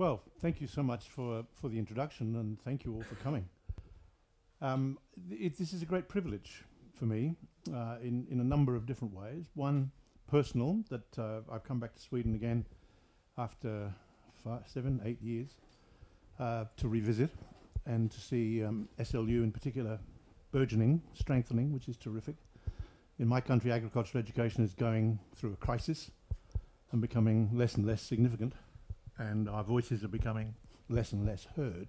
Well, thank you so much for, for the introduction and thank you all for coming. Um, it, this is a great privilege for me uh, in, in a number of different ways. One, personal, that uh, I've come back to Sweden again after five, seven, eight years uh, to revisit and to see um, SLU in particular burgeoning, strengthening, which is terrific. In my country, agricultural education is going through a crisis and becoming less and less significant, and our voices are becoming less and less heard.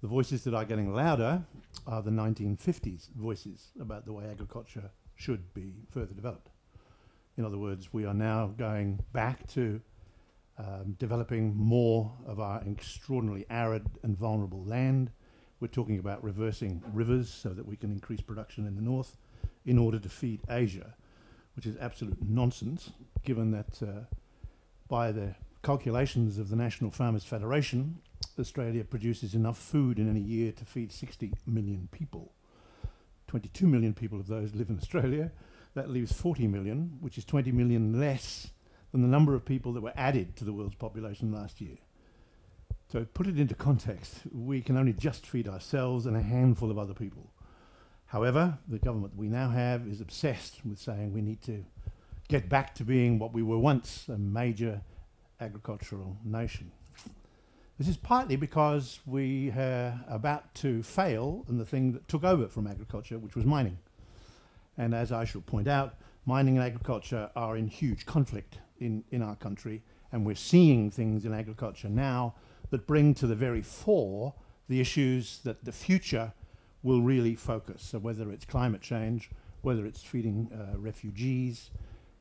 The voices that are getting louder are the 1950s voices about the way agriculture should be further developed. In other words, we are now going back to um, developing more of our extraordinarily arid and vulnerable land. We're talking about reversing rivers so that we can increase production in the north in order to feed Asia, which is absolute nonsense, given that uh, by the calculations of the National Farmers Federation, Australia produces enough food in any year to feed 60 million people. 22 million people of those live in Australia. That leaves 40 million, which is 20 million less than the number of people that were added to the world's population last year. So put it into context, we can only just feed ourselves and a handful of other people. However, the government we now have is obsessed with saying we need to get back to being what we were once, a major agricultural nation. This is partly because we are about to fail in the thing that took over from agriculture, which was mining. And as I shall point out, mining and agriculture are in huge conflict in, in our country, and we're seeing things in agriculture now that bring to the very fore the issues that the future will really focus. So whether it's climate change, whether it's feeding uh, refugees,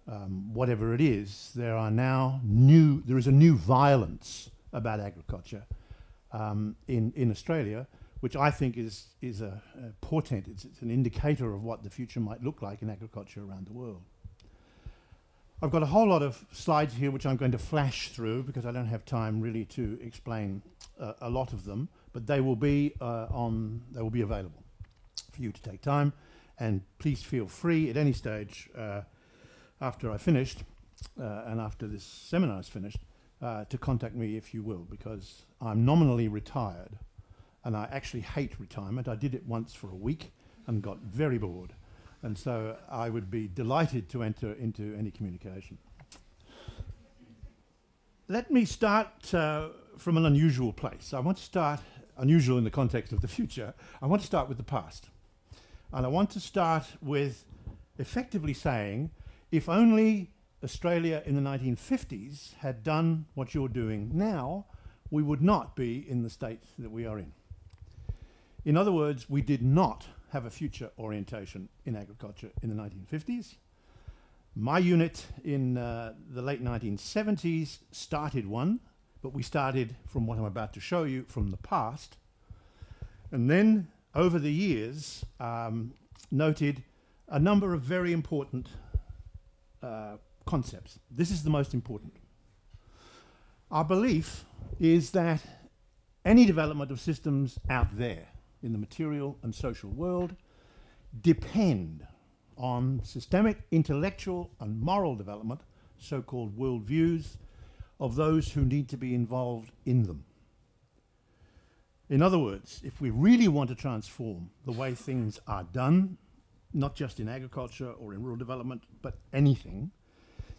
um, whatever it is, there are now new, there is a new violence about agriculture um, in, in Australia, which I think is, is a, a portent, it's, it's an indicator of what the future might look like in agriculture around the world. I've got a whole lot of slides here which I'm going to flash through because I don't have time really to explain uh, a lot of them, but they will be uh, on, they will be available for you to take time. And please feel free at any stage uh, after I finished uh, and after this seminar is finished uh, to contact me if you will, because I'm nominally retired and I actually hate retirement. I did it once for a week and got very bored. And so I would be delighted to enter into any communication. Let me start uh, from an unusual place. I want to start unusual in the context of the future. I want to start with the past. And I want to start with effectively saying, if only Australia in the 1950s had done what you're doing now, we would not be in the state that we are in. In other words, we did not have a future orientation in agriculture in the 1950s. My unit in uh, the late 1970s started one, but we started from what I'm about to show you from the past. And then over the years, um, noted a number of very important uh, concepts. This is the most important. Our belief is that any development of systems out there in the material and social world depend on systemic intellectual and moral development, so-called worldviews, of those who need to be involved in them. In other words, if we really want to transform the way things are done, not just in agriculture or in rural development, but anything,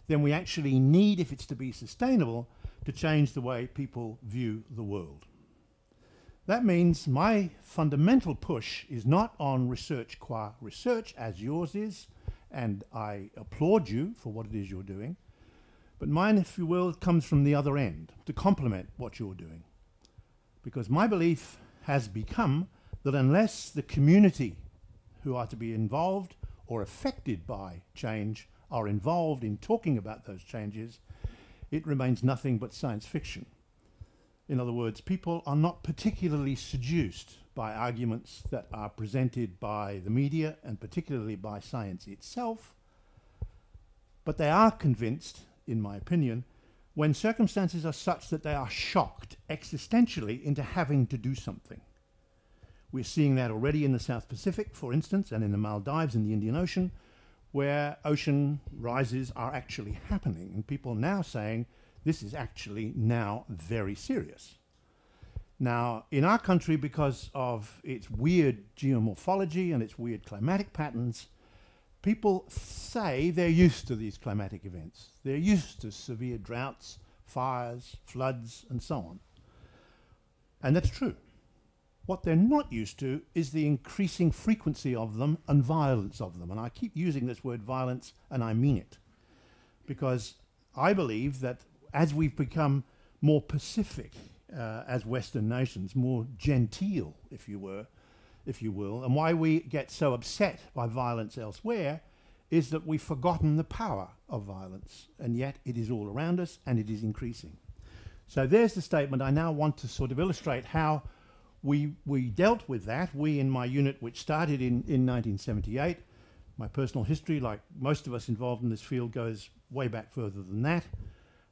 then we actually need, if it's to be sustainable, to change the way people view the world. That means my fundamental push is not on research qua research, as yours is, and I applaud you for what it is you're doing, but mine, if you will, comes from the other end, to complement what you're doing. Because my belief has become that unless the community who are to be involved or affected by change are involved in talking about those changes, it remains nothing but science fiction. In other words, people are not particularly seduced by arguments that are presented by the media and particularly by science itself, but they are convinced, in my opinion, when circumstances are such that they are shocked existentially into having to do something. We're seeing that already in the South Pacific, for instance, and in the Maldives in the Indian Ocean, where ocean rises are actually happening, and people now saying This is actually now very serious. Now, in our country, because of its weird geomorphology and its weird climatic patterns, people say they're used to these climatic events. They're used to severe droughts, fires, floods, and so on. And that's true. What they're not used to is the increasing frequency of them and violence of them. And I keep using this word violence, and I mean it. Because I believe that as we've become more pacific uh, as Western nations, more genteel, if you were, if you will, and why we get so upset by violence elsewhere is that we've forgotten the power of violence, and yet it is all around us and it is increasing. So there's the statement. I now want to sort of illustrate how we, we dealt with that. We in my unit, which started in, in 1978, my personal history, like most of us involved in this field, goes way back further than that.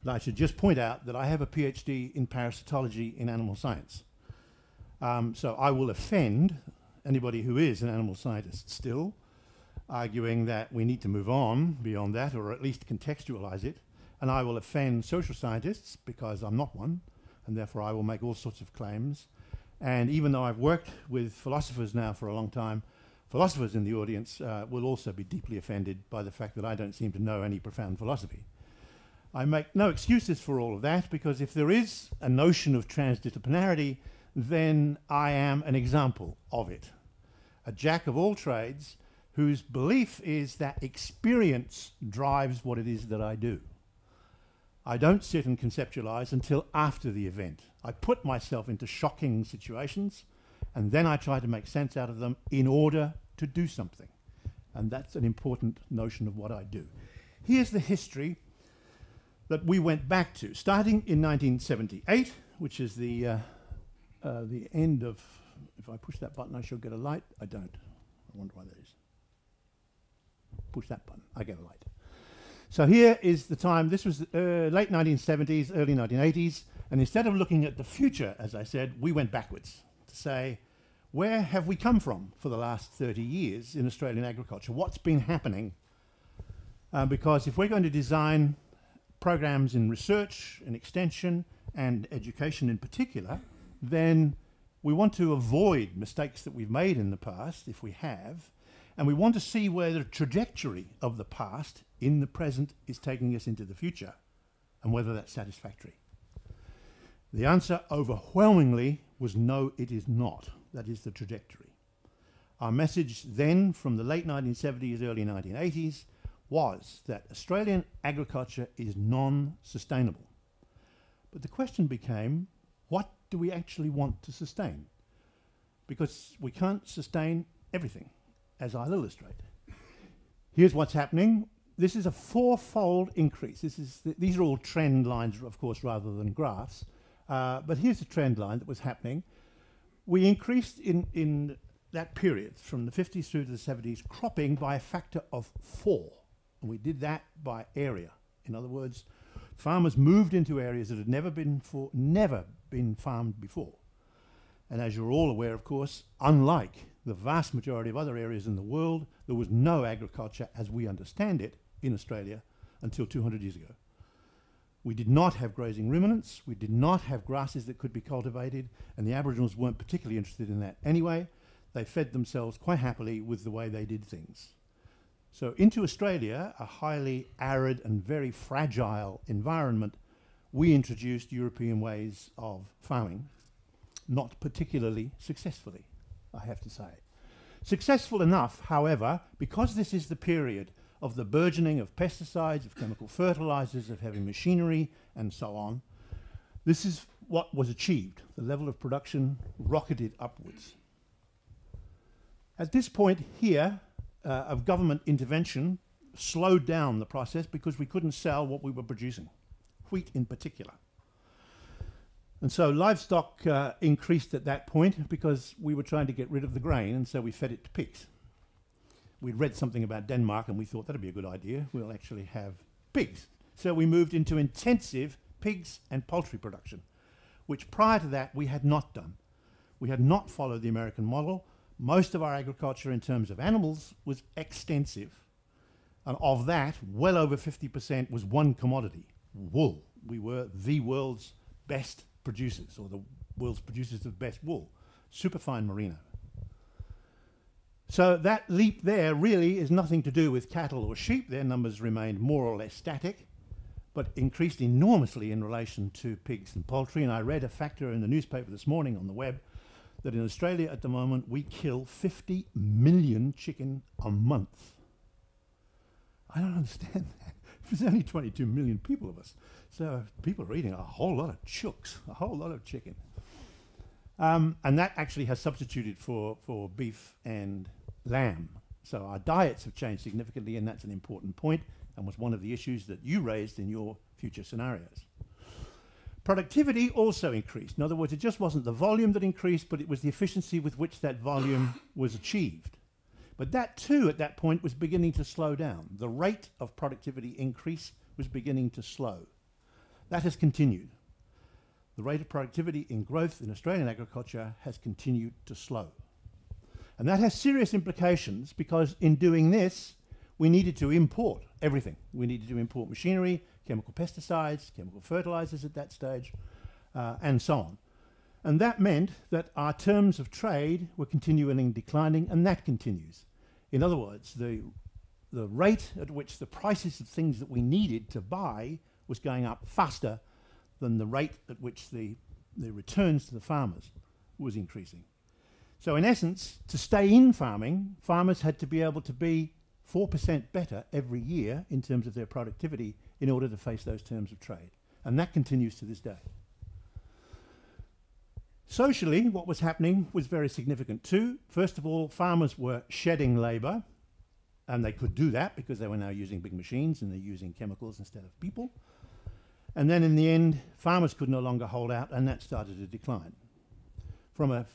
And I should just point out that I have a PhD in parasitology in animal science. Um, so I will offend anybody who is an animal scientist still, arguing that we need to move on beyond that, or at least contextualize it. And I will offend social scientists because I'm not one, and therefore I will make all sorts of claims. And even though I've worked with philosophers now for a long time, philosophers in the audience uh, will also be deeply offended by the fact that I don't seem to know any profound philosophy. I make no excuses for all of that because if there is a notion of transdisciplinarity, then I am an example of it. A jack of all trades whose belief is that experience drives what it is that I do. I don't sit and conceptualize until after the event. I put myself into shocking situations and then I try to make sense out of them in order to do something. And that's an important notion of what I do. Here's the history that we went back to, starting in 1978, which is the, uh, uh, the end of, if I push that button, I shall get a light. I don't. I wonder why that is. Push that button, I get a light. So here is the time, this was uh, late 1970s, early 1980s, and instead of looking at the future, as I said, we went backwards to say, where have we come from for the last 30 years in Australian agriculture? What's been happening? Uh, because if we're going to design programs in research and extension and education in particular, then we want to avoid mistakes that we've made in the past, if we have, and we want to see where the trajectory of the past in the present is taking us into the future and whether that's satisfactory. The answer overwhelmingly was no, it is not. That is the trajectory. Our message then from the late 1970s, early 1980s was that Australian agriculture is non-sustainable. But the question became, what do we actually want to sustain? Because we can't sustain everything, as I'll illustrate. Here's what's happening. This is a fourfold increase. This is th these are all trend lines, of course, rather than graphs. Uh, but here's the trend line that was happening. We increased in, in that period, from the 50s through to the 70s, cropping by a factor of four. And we did that by area. In other words, farmers moved into areas that had never been for never been farmed before. And as you're all aware, of course, unlike the vast majority of other areas in the world, there was no agriculture as we understand it in Australia until 200 years ago. We did not have grazing ruminants, we did not have grasses that could be cultivated, and the Aboriginals weren't particularly interested in that anyway. They fed themselves quite happily with the way they did things. So into Australia, a highly arid and very fragile environment, we introduced European ways of farming, not particularly successfully, I have to say. Successful enough, however, because this is the period of the burgeoning of pesticides, of chemical fertilizers, of heavy machinery, and so on, this is what was achieved. The level of production rocketed upwards. At this point here, uh, of government intervention slowed down the process because we couldn't sell what we were producing, wheat in particular. And so livestock uh, increased at that point because we were trying to get rid of the grain, and so we fed it to pigs. We'd read something about Denmark, and we thought that'd be a good idea. We'll actually have pigs. So we moved into intensive pigs and poultry production, which prior to that we had not done. We had not followed the American model, most of our agriculture in terms of animals was extensive. And of that, well over 50% was one commodity, wool. we were the world's best producers, or the world's producers of best wool, superfine merino. So that leap there really is nothing to do with cattle or sheep. Their numbers remained more or less static, but increased enormously in relation to pigs and poultry. And I read a factor in the newspaper this morning on the web that in Australia at the moment we kill 50 million chicken a month. I don't understand that. There's only 22 million people of us. So people are eating a whole lot of chooks, a whole lot of chicken. Um, and that actually has substituted for, for beef and lamb. So our diets have changed significantly, and that's an important point and was one of the issues that you raised in your future scenarios. Productivity also increased. In other words, it just wasn't the volume that increased, but it was the efficiency with which that volume was achieved. But that too, at that point, was beginning to slow down. The rate of productivity increase was beginning to slow. That has continued. The rate of productivity in growth in Australian agriculture has continued to slow. And that has serious implications because in doing this, we needed to import everything. We needed to import machinery, chemical pesticides, chemical fertilizers at that stage, uh, and so on. And that meant that our terms of trade were continually declining, and that continues. In other words, the, the rate at which the prices of things that we needed to buy was going up faster than the rate at which the, the returns to the farmers was increasing. So in essence, to stay in farming, farmers had to be able to be 4% better every year in terms of their productivity in order to face those terms of trade. And that continues to this day. Socially, what was happening was very significant too. First of all, farmers were shedding labour, and they could do that because they were now using big machines and they're using chemicals instead of people. And then in the end, farmers could no longer hold out, and that started to decline. From a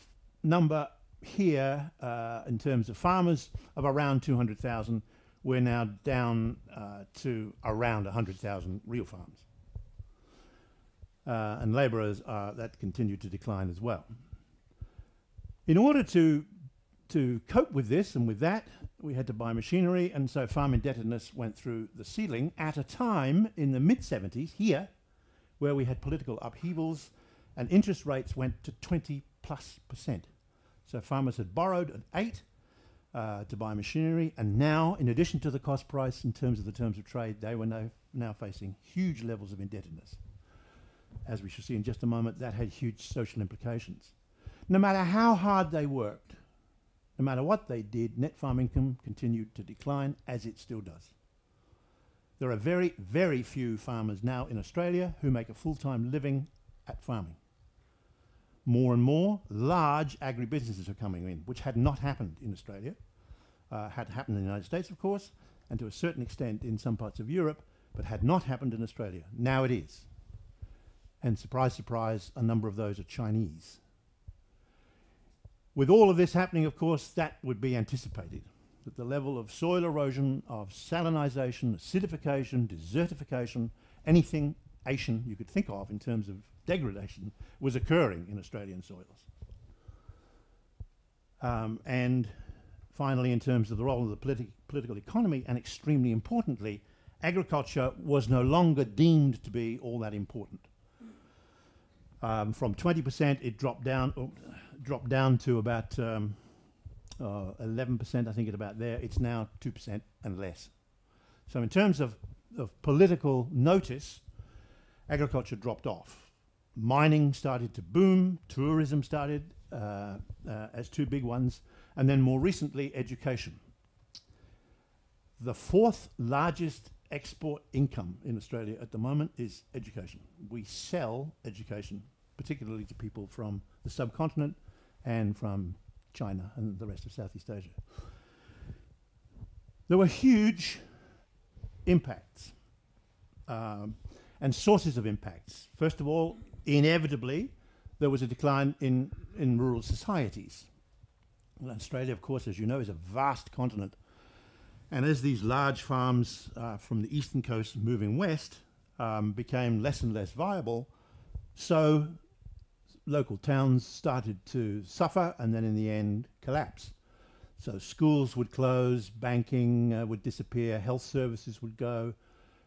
number here uh, in terms of farmers of around 200,000. We're now down uh, to around 100,000 real farms. Uh, and labourers, are, that continued to decline as well. In order to, to cope with this and with that, we had to buy machinery, and so farm indebtedness went through the ceiling at a time in the mid-70s here, where we had political upheavals and interest rates went to 20 plus percent. So farmers had borrowed at eight uh, to buy machinery, and now, in addition to the cost price in terms of the terms of trade, they were now, now facing huge levels of indebtedness. As we shall see in just a moment, that had huge social implications. No matter how hard they worked, no matter what they did, net farm income continued to decline, as it still does. There are very, very few farmers now in Australia who make a full-time living at farming more and more large agribusinesses are coming in, which had not happened in Australia, uh, had happened in the United States, of course, and to a certain extent in some parts of Europe, but had not happened in Australia. Now it is. And surprise, surprise, a number of those are Chinese. With all of this happening, of course, that would be anticipated, that the level of soil erosion, of salinisation, acidification, desertification, anything Asian you could think of in terms of degradation was occurring in Australian soils. Um, and finally, in terms of the role of the politi political economy, and extremely importantly, agriculture was no longer deemed to be all that important. Um, from 20%, it dropped down, oh, dropped down to about 11%, um, uh, I think at about there. It's now 2% and less. So in terms of, of political notice, agriculture dropped off mining started to boom, tourism started uh, uh, as two big ones, and then more recently, education. The fourth largest export income in Australia at the moment is education. We sell education, particularly to people from the subcontinent and from China and the rest of Southeast Asia. There were huge impacts um, and sources of impacts. First of all, inevitably, there was a decline in, in rural societies. Well, Australia, of course, as you know, is a vast continent. And as these large farms uh, from the eastern coast moving west um, became less and less viable, so local towns started to suffer and then in the end collapse. So schools would close, banking uh, would disappear, health services would go,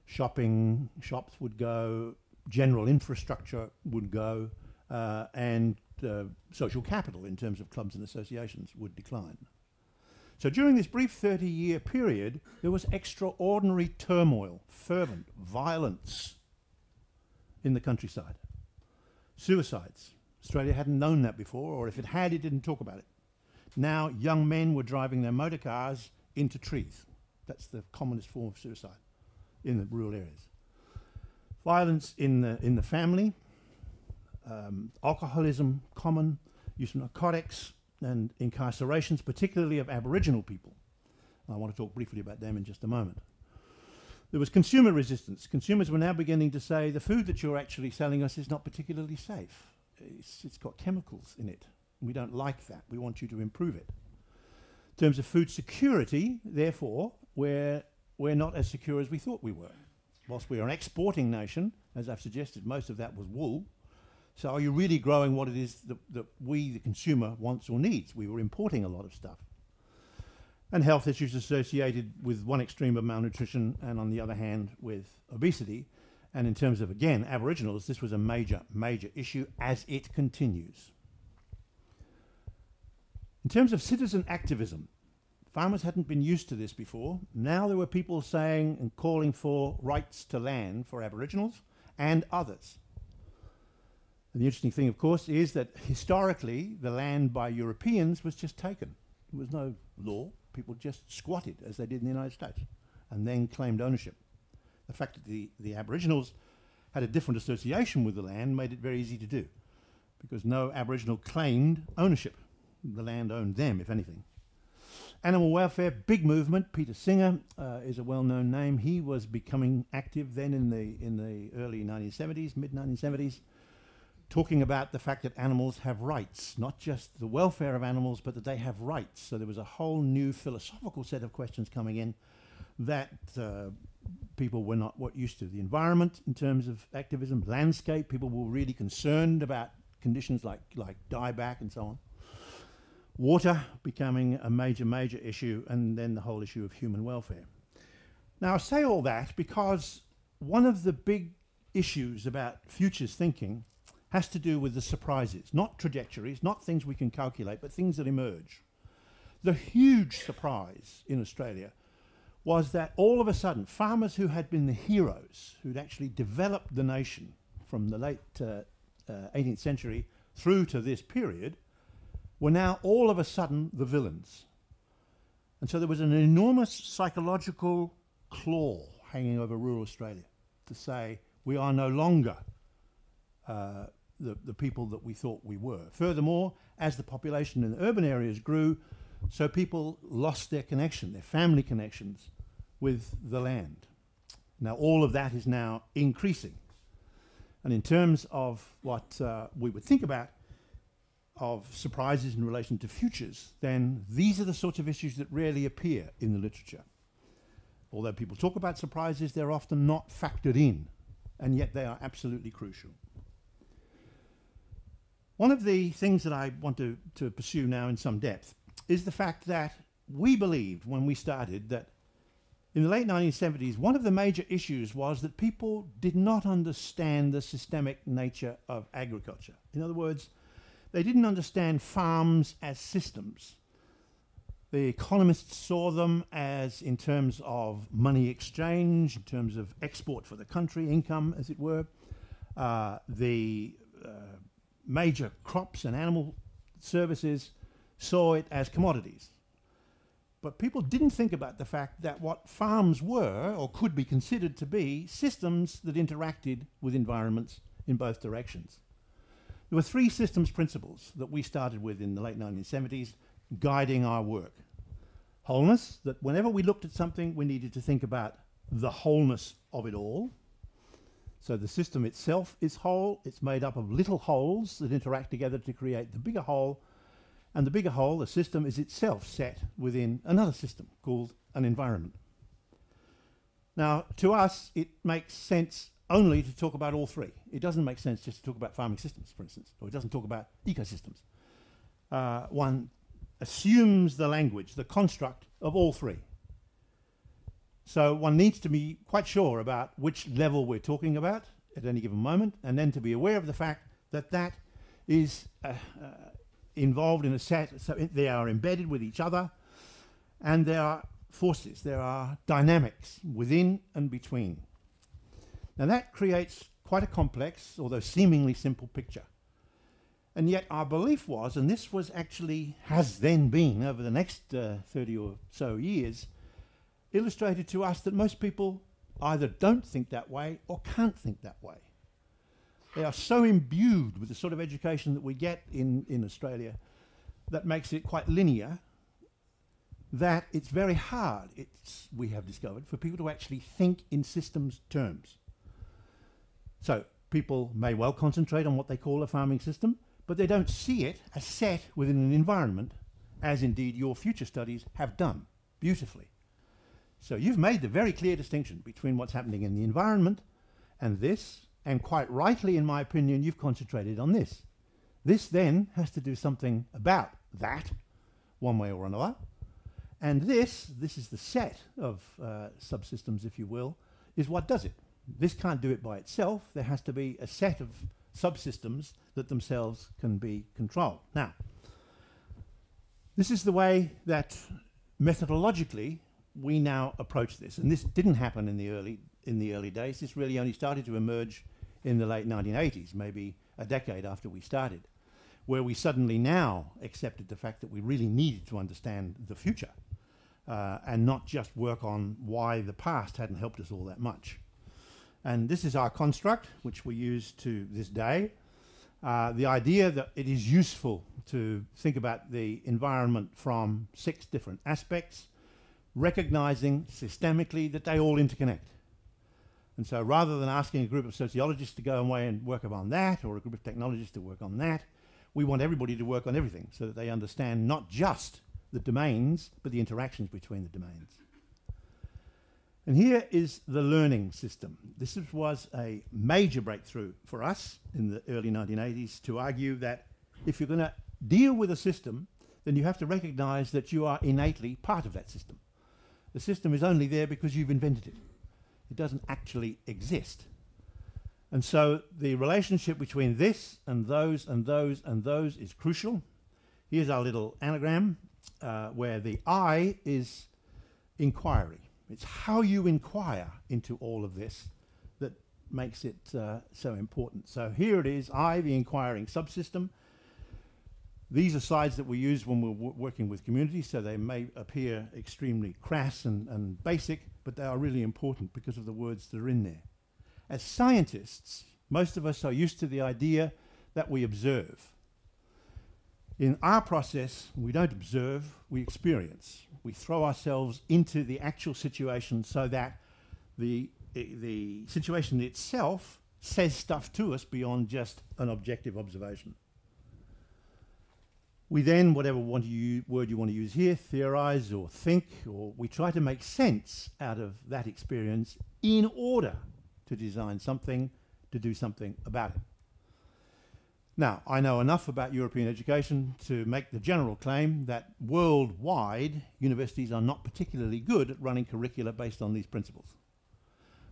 shopping shops would go, general infrastructure would go, uh, and uh, social capital in terms of clubs and associations would decline. So during this brief 30 year period, there was extraordinary turmoil, fervent violence in the countryside. Suicides. Australia hadn't known that before, or if it had, it didn't talk about it. Now, young men were driving their motor cars into trees. That's the commonest form of suicide in the rural areas. Violence in the, in the family, um, alcoholism common, use of narcotics, and incarcerations, particularly of Aboriginal people. I want to talk briefly about them in just a moment. There was consumer resistance. Consumers were now beginning to say the food that you're actually selling us is not particularly safe. It's, it's got chemicals in it. We don't like that. We want you to improve it. In terms of food security, therefore, we're, we're not as secure as we thought we were. Whilst we are an exporting nation, as I've suggested, most of that was wool. So are you really growing what it is that, that we, the consumer, wants or needs? We were importing a lot of stuff. And health issues associated with one extreme of malnutrition and on the other hand with obesity. And in terms of, again, Aboriginals, this was a major, major issue as it continues. In terms of citizen activism, farmers hadn't been used to this before. Now there were people saying and calling for rights to land for Aboriginals and others. And the interesting thing, of course, is that historically the land by Europeans was just taken. There was no law. People just squatted, as they did in the United States, and then claimed ownership. The fact that the, the Aboriginals had a different association with the land made it very easy to do, because no Aboriginal claimed ownership. The land owned them, if anything. Animal welfare, big movement. Peter Singer uh, is a well-known name. He was becoming active then in the in the early 1970s, mid 1970s, talking about the fact that animals have rights, not just the welfare of animals, but that they have rights. So there was a whole new philosophical set of questions coming in that uh, people were not what used to. The environment in terms of activism, landscape, people were really concerned about conditions like, like dieback and so on. Water becoming a major, major issue, and then the whole issue of human welfare. Now I say all that because one of the big issues about futures thinking has to do with the surprises, not trajectories, not things we can calculate, but things that emerge. The huge surprise in Australia was that all of a sudden, farmers who had been the heroes, who'd actually developed the nation from the late uh, uh, 18th century through to this period, were now all of a sudden the villains. And so there was an enormous psychological claw hanging over rural Australia to say, we are no longer uh, the, the people that we thought we were. Furthermore, as the population in the urban areas grew, so people lost their connection, their family connections with the land. Now all of that is now increasing. And in terms of what uh, we would think about of surprises in relation to futures, then these are the sorts of issues that rarely appear in the literature. Although people talk about surprises, they're often not factored in, and yet they are absolutely crucial. One of the things that I want to, to pursue now in some depth is the fact that we believed when we started that in the late 1970s, one of the major issues was that people did not understand the systemic nature of agriculture. In other words, they didn't understand farms as systems. The economists saw them as in terms of money exchange, in terms of export for the country, income as it were. Uh, the uh, major crops and animal services saw it as commodities. But people didn't think about the fact that what farms were, or could be considered to be, systems that interacted with environments in both directions. There were three systems principles that we started with in the late 1970s guiding our work. Wholeness, that whenever we looked at something, we needed to think about the wholeness of it all, so the system itself is whole. It's made up of little wholes that interact together to create the bigger whole. And the bigger whole, the system, is itself set within another system called an environment. Now, to us, it makes sense only to talk about all three. It doesn't make sense just to talk about farming systems, for instance, or it doesn't talk about ecosystems. Uh, one assumes the language, the construct of all three. So one needs to be quite sure about which level we're talking about. at any given moment, and then to be aware of the fact that that is uh, uh, involved in a set, so they are embedded with each other, and there are forces, there are dynamics within and between. Now that creates quite a complex, although seemingly simple picture. And yet our belief was, and this was actually, has then been over the next uh, 30 or so years, illustrated to us that most people either don't think that way or can't think that way. They are so imbued with the sort of education that we get in, in Australia that makes it quite linear that it's very hard, it's, we have discovered, for people to actually think in systems terms. So people may well concentrate on what they call a farming system, but they don't see it as set within an environment, as indeed your future studies have done beautifully. So you've made the very clear distinction between what's happening in the environment and this, and quite rightly, in my opinion, you've concentrated on this. This then has to do something about that, one way or another. And this, this is the set of uh, subsystems, if you will, is what does it. This can't do it by itself. There has to be a set of subsystems that themselves can be controlled. Now, this is the way that methodologically we now approach this. And this didn't happen in the early, in the early days. This really only started to emerge in the late 1980s, maybe a decade after we started, where we suddenly now accepted the fact that we really needed to understand the future uh, and not just work on why the past hadn't helped us all that much. And this is our construct, which we use to this day. Uh, the idea that it is useful to think about the environment from six different aspects, recognizing systemically that they all interconnect. And so rather than asking a group of sociologists to go away and work on that, or a group of technologists to work on that, we want everybody to work on everything so that they understand not just the domains, but the interactions between the domains. And here is the learning system. This was a major breakthrough for us in the early 1980s to argue that if you're going to deal with a system, then you have to recognize that you are innately part of that system. The system is only there because you've invented it. It doesn't actually exist. And so the relationship between this and those and those and those is crucial. Here's our little anagram uh, where the I is inquiry. It's how you inquire into all of this that makes it uh, so important. So here it is, I, the inquiring subsystem. These are slides that we use when we're working with communities, so they may appear extremely crass and, and basic, but they are really important because of the words that are in there. As scientists, most of us are used to the idea that we observe. In our process, we don't observe, we experience we throw ourselves into the actual situation so that the, the situation itself says stuff to us beyond just an objective observation. We then, whatever word you want to use here, theorize or think, or we try to make sense out of that experience in order to design something, to do something about it. Now, I know enough about European education to make the general claim that worldwide universities are not particularly good at running curricula based on these principles.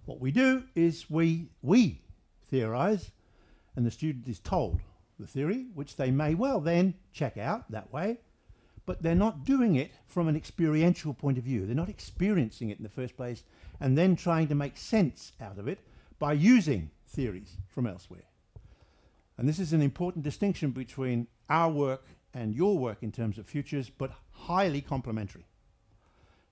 What we do is we, we theorize and the student is told the theory, which they may well then check out that way, but they're not doing it from an experiential point of view. They're not experiencing it in the first place and then trying to make sense out of it by using theories from elsewhere. And this is an important distinction between our work and your work in terms of futures, but highly complementary.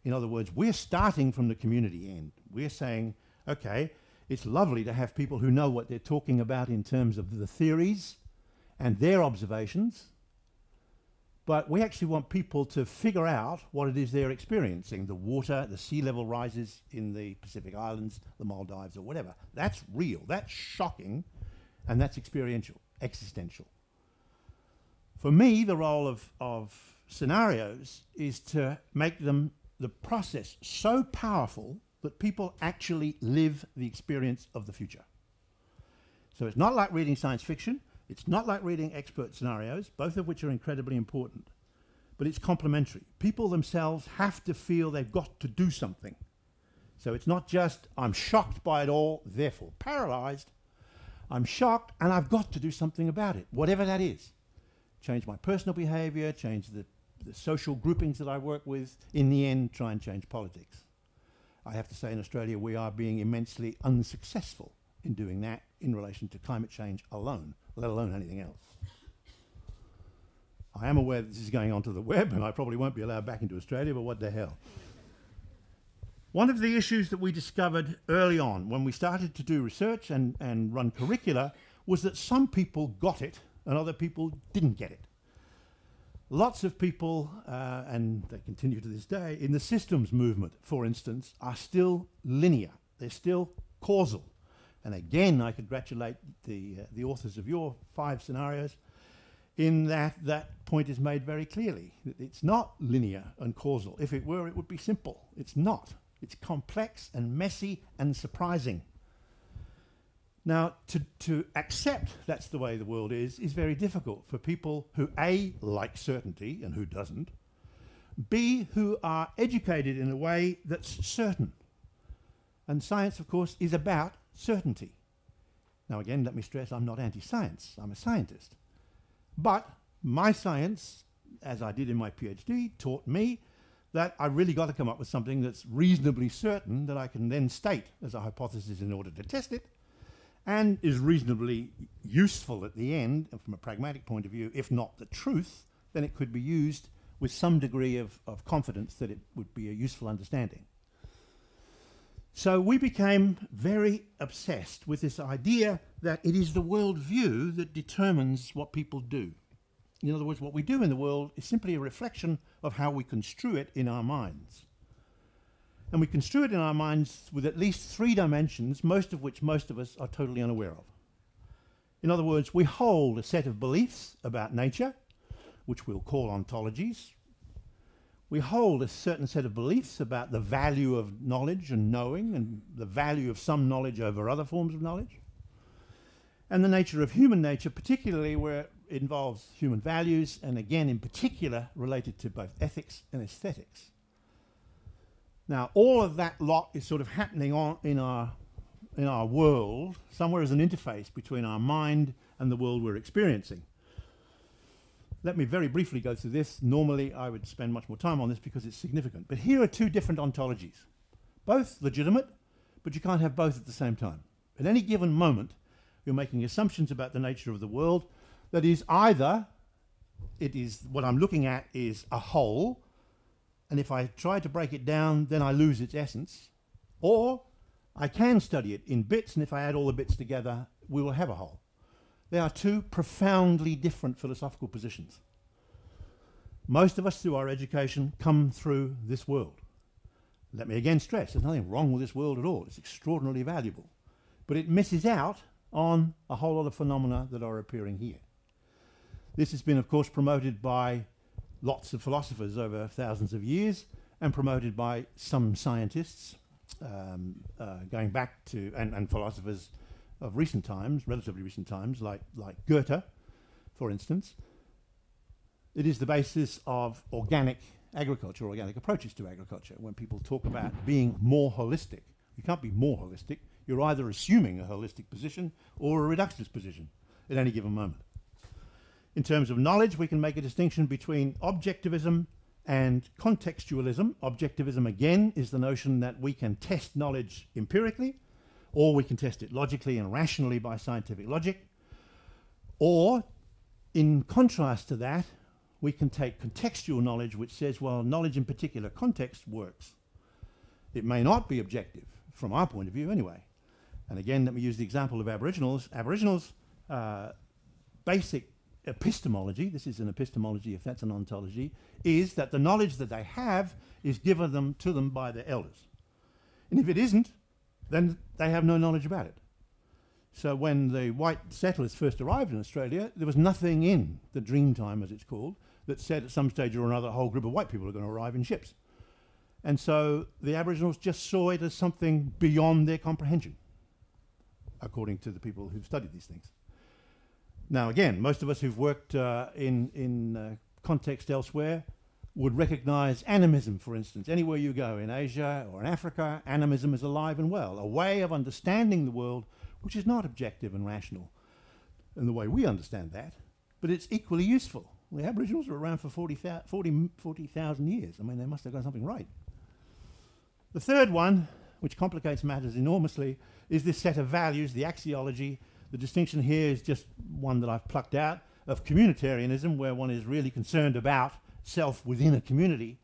In other words, we're starting from the community end. We're saying, okay, it's lovely to have people who know what they're talking about in terms of the theories and their observations, but we actually want people to figure out what it is they're experiencing. The water, the sea level rises in the Pacific Islands, the Maldives or whatever. That's real, that's shocking, and that's experiential, existential. For me, the role of, of scenarios is to make them the process so powerful that people actually live the experience of the future. So it's not like reading science fiction, it's not like reading expert scenarios, both of which are incredibly important, but it's complementary. People themselves have to feel they've got to do something. So it's not just, I'm shocked by it all, therefore paralyzed, I'm shocked and I've got to do something about it, whatever that is. Change my personal behavior, change the, the social groupings that I work with, in the end, try and change politics. I have to say in Australia we are being immensely unsuccessful in doing that in relation to climate change alone, let alone anything else. I am aware that this is going onto the web and I probably won't be allowed back into Australia, but what the hell. One of the issues that we discovered early on when we started to do research and, and run curricula was that some people got it and other people didn't get it. Lots of people, uh, and they continue to this day, in the systems movement, for instance, are still linear. They're still causal. And again, I congratulate the, uh, the authors of your five scenarios in that that point is made very clearly. It's not linear and causal. If it were, it would be simple. It's not. It's complex and messy and surprising. Now, to, to accept that's the way the world is, is very difficult for people who A, like certainty and who doesn't, B, who are educated in a way that's certain. And science, of course, is about certainty. Now, again, let me stress I'm not anti science, I'm a scientist. But my science, as I did in my PhD, taught me that I really got to come up with something that's reasonably certain that I can then state as a hypothesis in order to test it and is reasonably useful at the end from a pragmatic point of view, if not the truth, then it could be used with some degree of, of confidence that it would be a useful understanding. So we became very obsessed with this idea that it is the worldview that determines what people do. In other words, what we do in the world is simply a reflection of how we construe it in our minds. And we construe it in our minds with at least three dimensions, most of which most of us are totally unaware of. In other words, we hold a set of beliefs about nature, which we'll call ontologies, we hold a certain set of beliefs about the value of knowledge and knowing and the value of some knowledge over other forms of knowledge. And the nature of human nature, particularly where involves human values and again in particular related to both ethics and aesthetics. Now all of that lot is sort of happening on in our in our world somewhere as an interface between our mind and the world we're experiencing. Let me very briefly go through this. Normally, I would spend much more time on this because it's significant. But here are two different ontologies, both legitimate, but you can't have both at the same time. At any given moment, you're making assumptions about the nature of the world that is either it is what I'm looking at is a whole, and if I try to break it down, then I lose its essence, or I can study it in bits, and if I add all the bits together, we will have a whole. They are two profoundly different philosophical positions. Most of us, through our education, come through this world. Let me again stress, there's nothing wrong with this world at all. It's extraordinarily valuable. But it misses out on a whole lot of phenomena that are appearing here. This has been, of course, promoted by lots of philosophers over thousands of years and promoted by some scientists um, uh, going back to, and, and philosophers of recent times, relatively recent times, like, like Goethe, for instance, it is the basis of organic agriculture, organic approaches to agriculture. When people talk about being more holistic, you can't be more holistic. You're either assuming a holistic position or a reductionist position at any given moment. In terms of knowledge, we can make a distinction between objectivism and contextualism. Objectivism, again, is the notion that we can test knowledge empirically, or we can test it logically and rationally by scientific logic, or in contrast to that, we can take contextual knowledge which says, well, knowledge in particular context works. It may not be objective, from our point of view anyway. And again, let me use the example of Aboriginals. Aboriginals' uh, basic epistemology, this is an epistemology if that's an ontology, is that the knowledge that they have is given them to them by their elders. And if it isn't, then they have no knowledge about it. So when the white settlers first arrived in Australia, there was nothing in the Dreamtime, as it's called, that said at some stage or another a whole group of white people are going to arrive in ships. And so the Aboriginals just saw it as something beyond their comprehension, according to the people who've studied these things. Now, again, most of us who've worked uh, in, in uh, context elsewhere would recognize animism, for instance. Anywhere you go in Asia or in Africa, animism is alive and well, a way of understanding the world which is not objective and rational in the way we understand that, but it's equally useful. The Aboriginals were around for 40,000 40, 40, years. I mean, they must have got something right. The third one, which complicates matters enormously, is this set of values, the axiology. The distinction here is just one that I've plucked out of communitarianism, where one is really concerned about self within a community,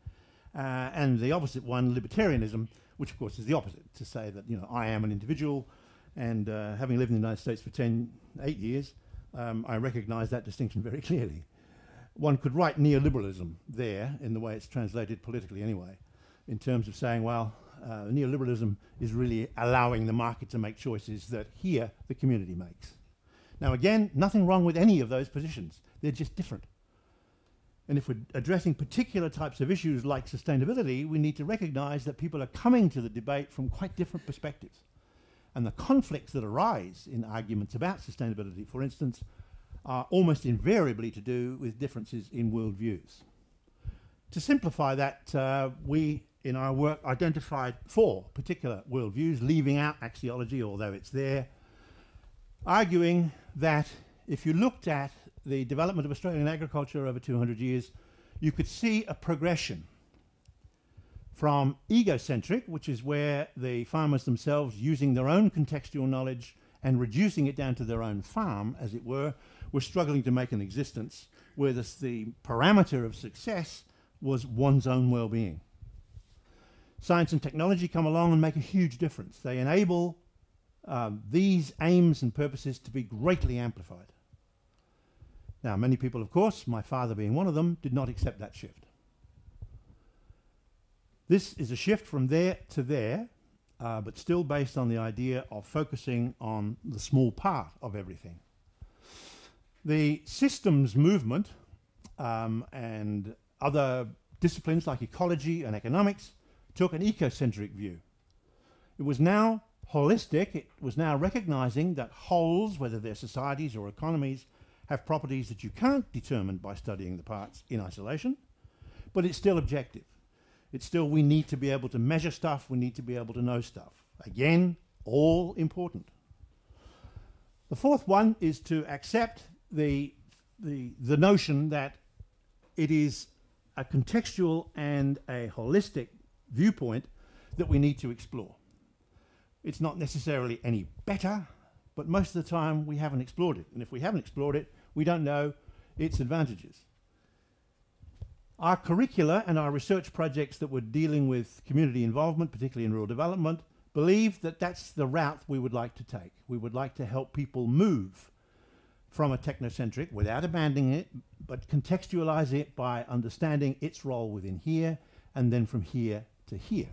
uh, and the opposite one, libertarianism, which of course is the opposite, to say that, you know, I am an individual, and uh, having lived in the United States for 10, eight years, um, I recognize that distinction very clearly. One could write neoliberalism there, in the way it's translated politically anyway, in terms of saying, well, uh, neoliberalism is really allowing the market to make choices that here the community makes. Now again, nothing wrong with any of those positions. They're just different. And if we're addressing particular types of issues like sustainability, we need to recognize that people are coming to the debate from quite different perspectives. And the conflicts that arise in arguments about sustainability, for instance, are almost invariably to do with differences in worldviews. To simplify that, uh, we in our work identified four particular worldviews, leaving out axiology, although it's there, arguing that if you looked at the development of Australian agriculture over 200 years, you could see a progression from egocentric, which is where the farmers themselves, using their own contextual knowledge and reducing it down to their own farm, as it were, were struggling to make an existence, where this, the parameter of success was one's own well-being. Science and technology come along and make a huge difference. They enable um, these aims and purposes to be greatly amplified. Now, many people, of course, my father being one of them, did not accept that shift. This is a shift from there to there, uh, but still based on the idea of focusing on the small part of everything. The systems movement um, and other disciplines like ecology and economics took an ecocentric view. It was now holistic, it was now recognizing that wholes, whether they're societies or economies, have properties that you can't determine by studying the parts in isolation, but it's still objective. It's still we need to be able to measure stuff, we need to be able to know stuff. Again, all important. The fourth one is to accept the, the, the notion that it is a contextual and a holistic viewpoint that we need to explore. It's not necessarily any better, but most of the time we haven't explored it. And if we haven't explored it, we don't know its advantages. Our curricula and our research projects that were dealing with community involvement, particularly in rural development, believe that that's the route we would like to take. We would like to help people move from a technocentric without abandoning it, but contextualize it by understanding its role within here and then from here to here.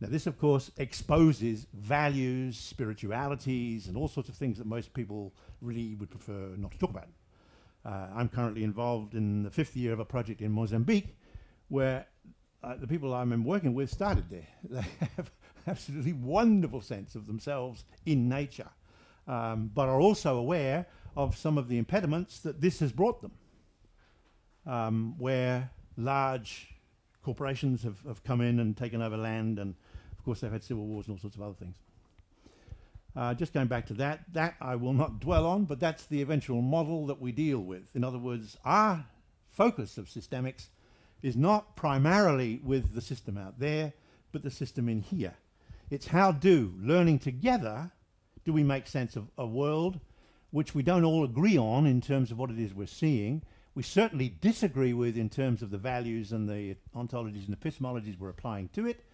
Now this of course exposes values, spiritualities and all sorts of things that most people really would prefer not to talk about. Uh, I'm currently involved in the fifth year of a project in Mozambique where uh, the people I'm working with started there. They have absolutely wonderful sense of themselves in nature, um, but are also aware of some of the impediments that this has brought them, um, where large corporations have, have come in and taken over land and of course they've had civil wars and all sorts of other things. Uh, just going back to that, that I will not dwell on, but that's the eventual model that we deal with. In other words, our focus of systemics is not primarily with the system out there, but the system in here. It's how do, learning together, do we make sense of a world which we don't all agree on in terms of what it is we're seeing, we certainly disagree with in terms of the values and the ontologies and epistemologies we're applying to it,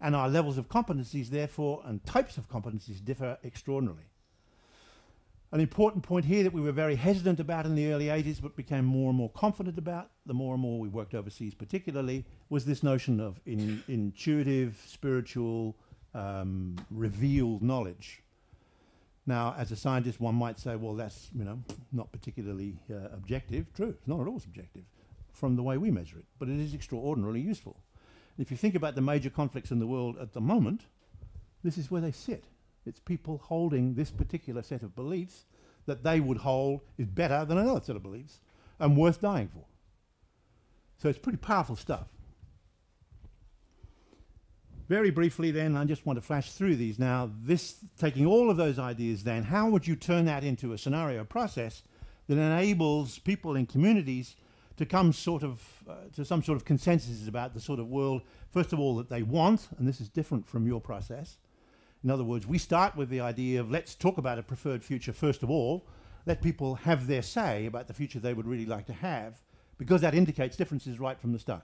and our levels of competencies therefore and types of competencies differ extraordinarily. An important point here that we were very hesitant about in the early 80s but became more and more confident about, the more and more we worked overseas particularly, was this notion of in intuitive, spiritual, um, revealed knowledge. Now, as a scientist, one might say, well, that's you know not particularly uh, objective. True, it's not at all subjective from the way we measure it, but it is extraordinarily useful. If you think about the major conflicts in the world at the moment, this is where they sit. It's people holding this particular set of beliefs that they would hold is better than another set of beliefs and worth dying for. So it's pretty powerful stuff. Very briefly then, I just want to flash through these now. This, taking all of those ideas then, how would you turn that into a scenario process that enables people in communities to come sort of, uh, to some sort of consensus about the sort of world, first of all, that they want, and this is different from your process. In other words, we start with the idea of let's talk about a preferred future first of all, let people have their say about the future they would really like to have, because that indicates differences right from the start.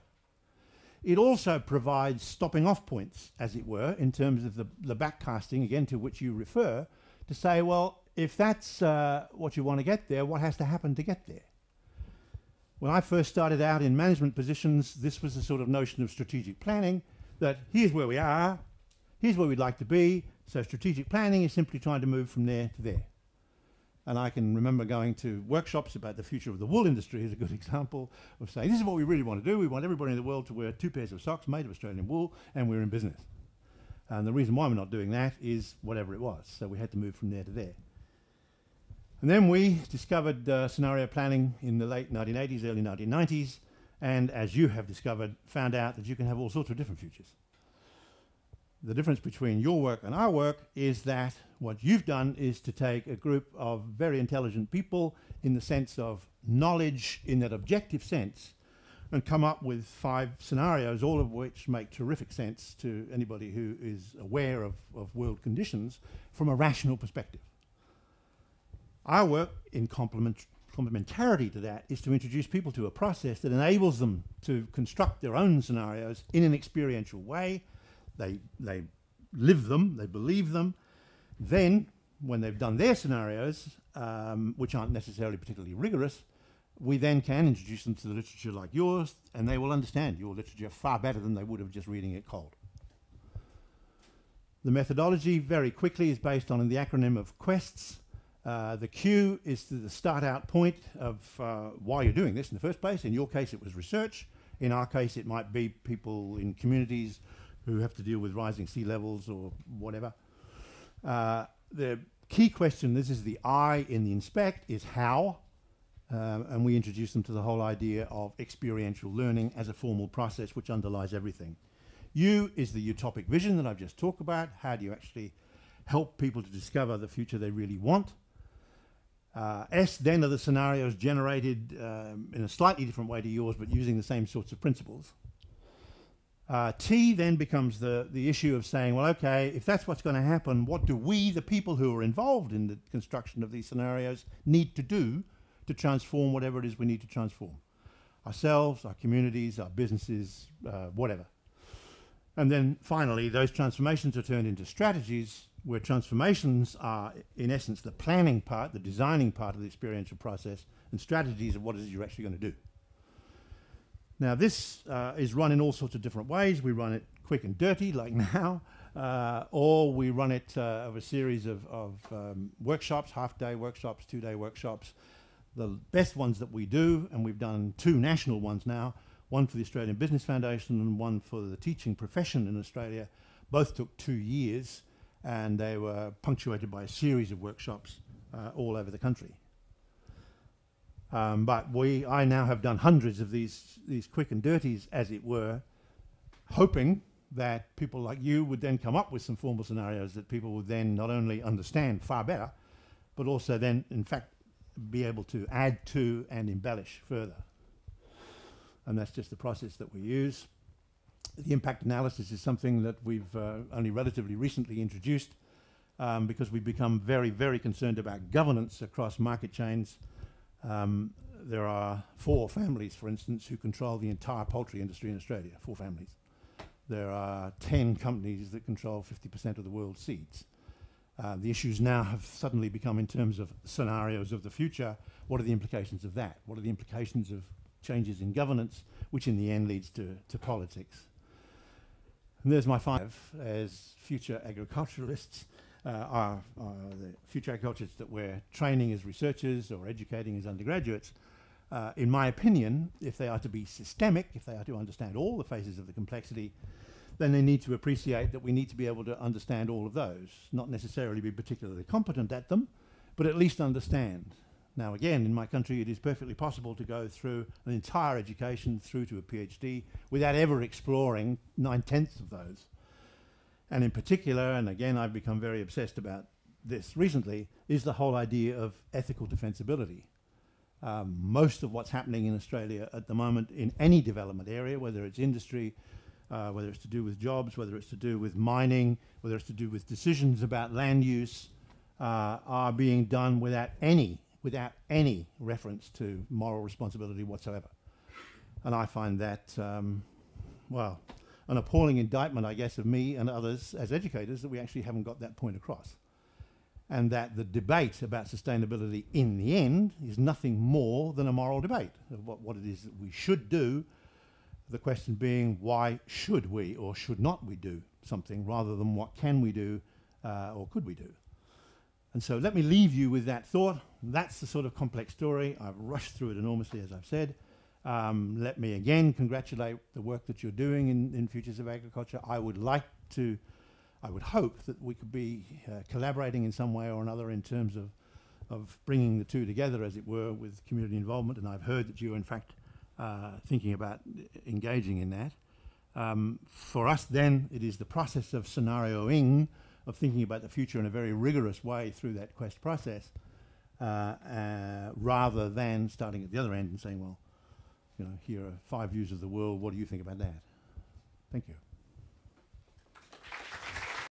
It also provides stopping off points, as it were, in terms of the, the backcasting, again, to which you refer, to say, well, if that's uh, what you want to get there, what has to happen to get there? When I first started out in management positions, this was the sort of notion of strategic planning, that here's where we are, here's where we'd like to be, so strategic planning is simply trying to move from there to there. And I can remember going to workshops about the future of the wool industry as a good example of saying, this is what we really want to do. We want everybody in the world to wear two pairs of socks made of Australian wool, and we're in business. And the reason why we're not doing that is whatever it was. So we had to move from there to there. And then we discovered uh, scenario planning in the late 1980s, early 1990s, and as you have discovered, found out that you can have all sorts of different futures. The difference between your work and our work is that what you've done is to take a group of very intelligent people in the sense of knowledge in that objective sense and come up with five scenarios, all of which make terrific sense to anybody who is aware of, of world conditions from a rational perspective. Our work in complement complementarity to that is to introduce people to a process that enables them to construct their own scenarios in an experiential way. They, they live them, they believe them, then, when they've done their scenarios, um, which aren't necessarily particularly rigorous, we then can introduce them to the literature like yours, and they will understand your literature far better than they would have just reading it cold. The methodology, very quickly, is based on the acronym of QUESTS. Uh, the Q is the start out point of uh, why you're doing this in the first place. In your case, it was research. In our case, it might be people in communities who have to deal with rising sea levels or whatever. Uh, the key question, this is the I in the inspect, is how. Um, and we introduce them to the whole idea of experiential learning as a formal process which underlies everything. U is the utopic vision that I've just talked about. How do you actually help people to discover the future they really want? Uh, S then are the scenarios generated um, in a slightly different way to yours, but using the same sorts of principles. Uh, T then becomes the, the issue of saying, well, okay, if that's what's going to happen, what do we, the people who are involved in the construction of these scenarios, need to do to transform whatever it is we need to transform? Ourselves, our communities, our businesses, uh, whatever. And then finally, those transformations are turned into strategies where transformations are, in essence, the planning part, the designing part of the experiential process, and strategies of what it is you're actually going to do. Now this uh, is run in all sorts of different ways. We run it quick and dirty like now, uh, or we run it uh, of a series of, of um, workshops, half-day workshops, two-day workshops. The best ones that we do, and we've done two national ones now, one for the Australian Business Foundation and one for the teaching profession in Australia, both took two years and they were punctuated by a series of workshops uh, all over the country. Um, but we, I now have done hundreds of these, these quick and dirties, as it were, hoping that people like you would then come up with some formal scenarios that people would then not only understand far better, but also then, in fact, be able to add to and embellish further. And that's just the process that we use. The impact analysis is something that we've uh, only relatively recently introduced um, because we've become very, very concerned about governance across market chains um, there are four families, for instance, who control the entire poultry industry in Australia, four families. There are 10 companies that control 50% of the world's seeds. Uh, the issues now have suddenly become in terms of scenarios of the future. What are the implications of that? What are the implications of changes in governance, which in the end leads to, to politics? And there's my five as future agriculturalists uh, are, the future agriculturists that we're training as researchers or educating as undergraduates, uh, in my opinion, if they are to be systemic, if they are to understand all the phases of the complexity, then they need to appreciate that we need to be able to understand all of those, not necessarily be particularly competent at them, but at least understand. Now again, in my country it is perfectly possible to go through an entire education through to a PhD without ever exploring nine-tenths of those. And in particular, and again, I've become very obsessed about this recently, is the whole idea of ethical defensibility. Um, most of what's happening in Australia at the moment in any development area, whether it's industry, uh, whether it's to do with jobs, whether it's to do with mining, whether it's to do with decisions about land use, uh, are being done without any, without any reference to moral responsibility whatsoever. And I find that, um, well, an appalling indictment, I guess, of me and others as educators that we actually haven't got that point across. And that the debate about sustainability in the end is nothing more than a moral debate of what, what it is that we should do. The question being, why should we or should not we do something rather than what can we do uh, or could we do? And so let me leave you with that thought. That's the sort of complex story. I've rushed through it enormously, as I've said. Um, let me again congratulate the work that you're doing in, in Futures of Agriculture. I would like to, I would hope that we could be uh, collaborating in some way or another in terms of, of bringing the two together, as it were, with community involvement. And I've heard that you're, in fact, uh, thinking about engaging in that. Um, for us, then, it is the process of scenarioing, of thinking about the future in a very rigorous way through that quest process, uh, uh, rather than starting at the other end and saying, well, you know, here are five views of the world. What do you think about that? Thank you.